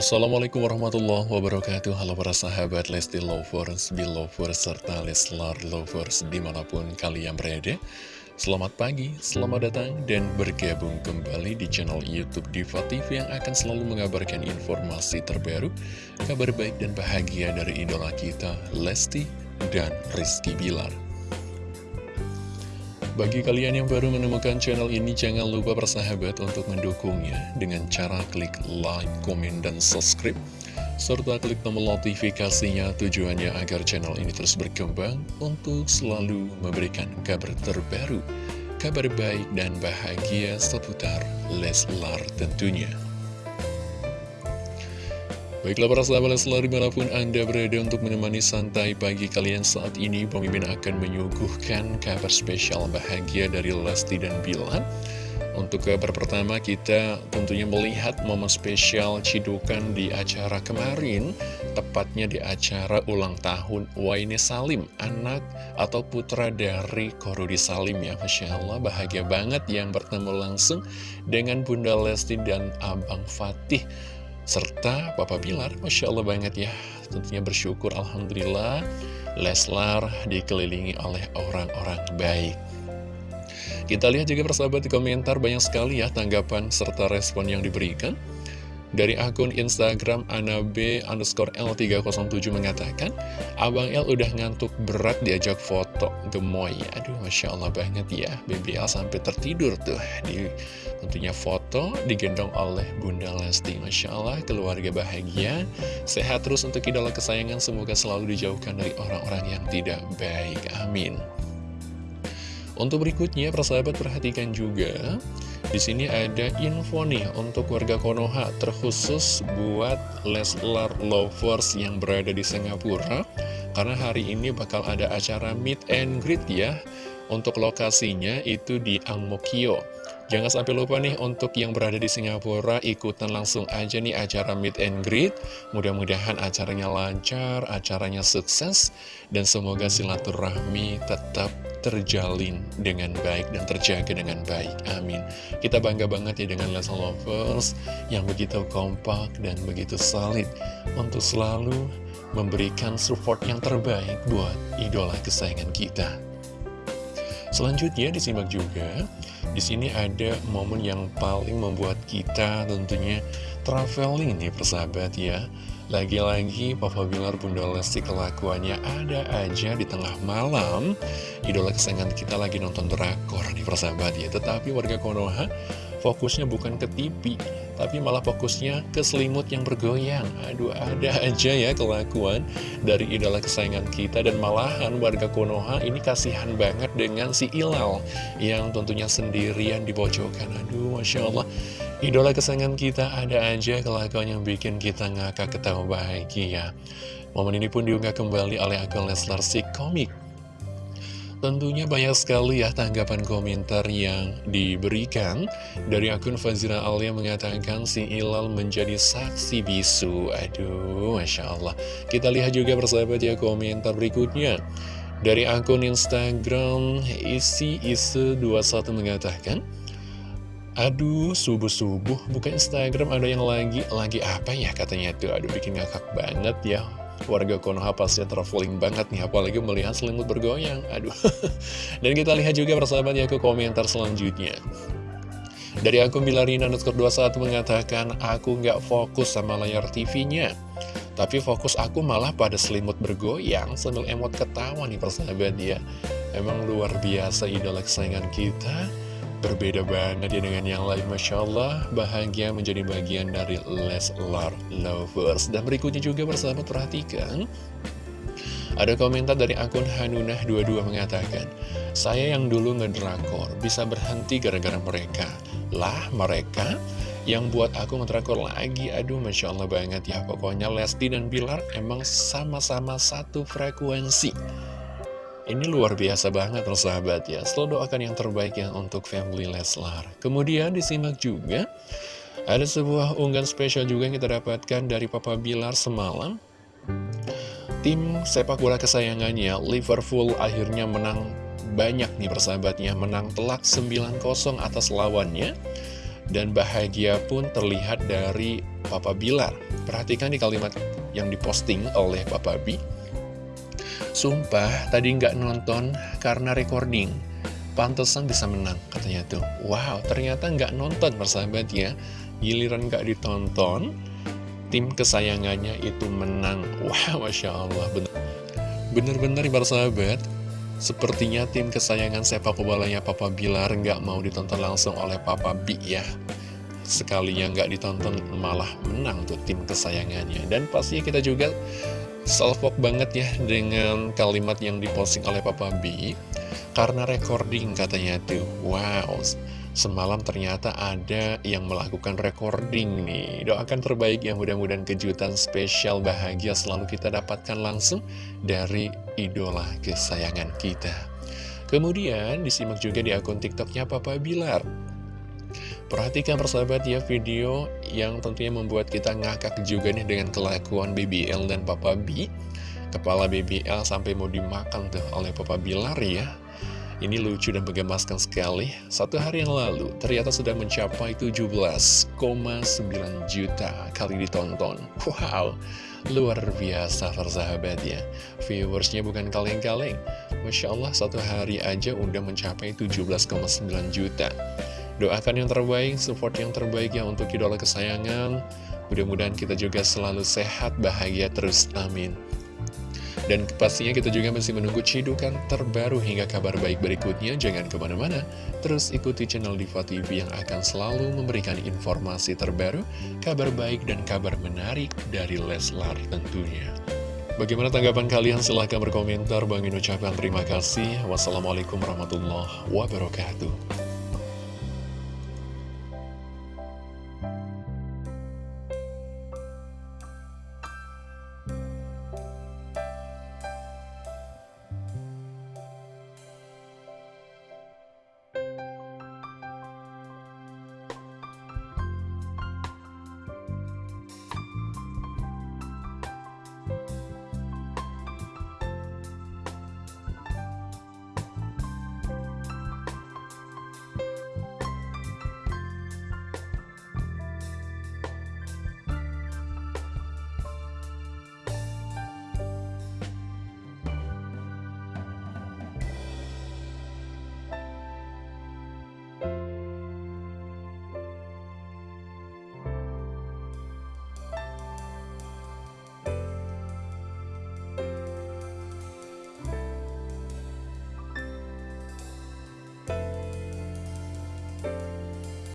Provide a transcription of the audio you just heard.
Assalamualaikum warahmatullahi wabarakatuh. Halo para sahabat Lesti Lovers, Belovers, serta Leslar Lovers di mana pun kalian berada. Selamat pagi, selamat datang dan bergabung kembali di channel Youtube Diva TV yang akan selalu mengabarkan informasi terbaru Kabar baik dan bahagia dari idola kita Lesti dan Rizky Bilar bagi kalian yang baru menemukan channel ini, jangan lupa bersahabat untuk mendukungnya dengan cara klik like, komen, dan subscribe. Serta klik tombol notifikasinya tujuannya agar channel ini terus berkembang untuk selalu memberikan kabar terbaru, kabar baik dan bahagia seputar Leslar tentunya. Baiklah para sahabat Leslar di mana pun Anda berada untuk menemani santai pagi kalian saat ini Mimin akan menyuguhkan kabar spesial bahagia dari Lesti dan Bilar. Untuk kabar pertama kita tentunya melihat momen spesial cidukan di acara kemarin Tepatnya di acara ulang tahun Waine Salim Anak atau putra dari Korudi Salim ya Masya Allah. Bahagia banget yang bertemu langsung dengan Bunda Lesti dan Abang Fatih serta Papa Bilar, Masya Allah banget ya. Tentunya bersyukur Alhamdulillah. Leslar dikelilingi oleh orang-orang baik. Kita lihat juga persahabat di komentar banyak sekali ya tanggapan serta respon yang diberikan dari akun Instagram Anabe underscore L307 mengatakan, Abang L udah ngantuk berat diajak foto gemoy. Aduh, Masya Allah banget ya. BBL sampai tertidur tuh. Di, tentunya foto digendong oleh Bunda Lesti. Masya Allah, keluarga bahagia. Sehat terus untuk idola kesayangan. Semoga selalu dijauhkan dari orang-orang yang tidak baik. Amin. Untuk berikutnya, persahabat perhatikan juga di sini ada info nih untuk warga Konoha terkhusus buat Leslar Lovers yang berada di Singapura. Karena hari ini bakal ada acara meet and greet ya. Untuk lokasinya itu di Angmokyo Jangan sampai lupa nih untuk yang berada di Singapura ikutan langsung aja nih acara meet and greet. Mudah-mudahan acaranya lancar, acaranya sukses, dan semoga silaturahmi tetap terjalin dengan baik dan terjaga dengan baik. Amin. Kita bangga banget ya dengan Leslie Lovers yang begitu kompak dan begitu solid untuk selalu memberikan support yang terbaik buat idola kesayangan kita. Selanjutnya disimak juga di sini ada momen yang paling membuat kita tentunya traveling nih persahabat ya. Lagi-lagi Papa Bilar Bunda Lesti kelakuannya ada aja di tengah malam Idola kesayangan kita lagi nonton drakor nih persahabat ya Tetapi warga Konoha fokusnya bukan ke TV tapi malah fokusnya ke selimut yang bergoyang. Aduh, ada aja ya kelakuan dari idola kesayangan kita dan malahan warga Konoha ini kasihan banget dengan si Ilal yang tentunya sendirian di. Aduh, Masya Allah. Idola kesayangan kita ada aja kelakuan yang bikin kita ngakak ketawa bahagia. Momen ini pun diunggah kembali oleh akun Leslar si komik Tentunya banyak sekali ya tanggapan komentar yang diberikan. Dari akun Fazira Alia mengatakan si Ilal menjadi saksi bisu. Aduh, Masya Allah. Kita lihat juga persahabat ya komentar berikutnya. Dari akun Instagram isi isu 21 mengatakan Aduh, subuh-subuh buka Instagram ada yang lagi, lagi apa ya? Katanya tuh. Aduh, bikin ngakak banget ya warga Konoha pasti traveling banget nih apalagi melihat selimut bergoyang. Aduh. Dan kita lihat juga persahabat ya ke komentar selanjutnya. Dari akun Bilarina underscore 21 mengatakan aku nggak fokus sama layar TV-nya tapi fokus aku malah pada selimut bergoyang sambil emot ketawa nih persahabat ya. Emang luar biasa idola kesayangan kita Berbeda banget ya dengan yang lain Masya Allah. Bahagia menjadi bagian dari Leslar Lovers. Dan berikutnya juga bersama perhatikan. Ada komentar dari akun Hanunah22 mengatakan Saya yang dulu ngedrakor bisa berhenti gara-gara mereka. Lah mereka? Yang buat aku ngedrakor lagi? Aduh Masya Allah banget ya. Pokoknya Lesti dan Bilar emang sama-sama satu frekuensi ini luar biasa banget loh sahabat ya. Selalu doakan yang terbaik ya untuk family Leslar. Kemudian disimak juga Ada sebuah unggahan spesial juga yang kita dapatkan dari Papa Bilar semalam. Tim sepak bola kesayangannya Liverpool akhirnya menang banyak nih persahabatnya Menang telak 9-0 atas lawannya. Dan bahagia pun terlihat dari Papa Bilar. Perhatikan di kalimat yang diposting oleh Papa B. Sumpah, tadi nggak nonton karena recording. Pantesan bisa menang, katanya tuh. Wow, ternyata nggak nonton, persahabat ya. Giliran nggak ditonton, tim kesayangannya itu menang. Wow, Masya Allah, bener-bener ibarat sahabat. Sepertinya tim kesayangan sepak bolanya Papa Bilar nggak mau ditonton langsung oleh Papa B ya. Sekalinya nggak ditonton malah menang tuh tim kesayangannya. Dan pastinya kita juga salvok banget ya dengan kalimat yang diposting oleh Papa B. Karena recording katanya tuh. Wow, Semalam ternyata ada yang melakukan recording nih Doakan terbaik yang mudah-mudahan kejutan spesial bahagia selalu kita dapatkan langsung dari idola kesayangan kita Kemudian disimak juga di akun tiktoknya Papa Bilar Perhatikan persahabat ya video yang tentunya membuat kita ngakak juga nih dengan kelakuan BBL dan Papa B Kepala BBL sampai mau dimakan tuh oleh Papa Bilar ya ini lucu dan menggemaskan sekali. Satu hari yang lalu, ternyata sudah mencapai 17,9 juta kali ditonton. Wow, luar biasa persahabat ya. Viewersnya bukan kaleng-kaleng. Masya Allah, satu hari aja udah mencapai 17,9 juta. Doakan yang terbaik, support yang terbaik ya untuk idola kesayangan. Mudah-mudahan kita juga selalu sehat, bahagia terus. Amin. Dan pastinya kita juga masih menunggu cidukan terbaru hingga kabar baik berikutnya. Jangan ke mana-mana, terus ikuti channel Diva TV yang akan selalu memberikan informasi terbaru, kabar baik dan kabar menarik dari Leslar tentunya. Bagaimana tanggapan kalian? Silahkan berkomentar. Bang ucapkan terima kasih. Wassalamualaikum warahmatullahi wabarakatuh.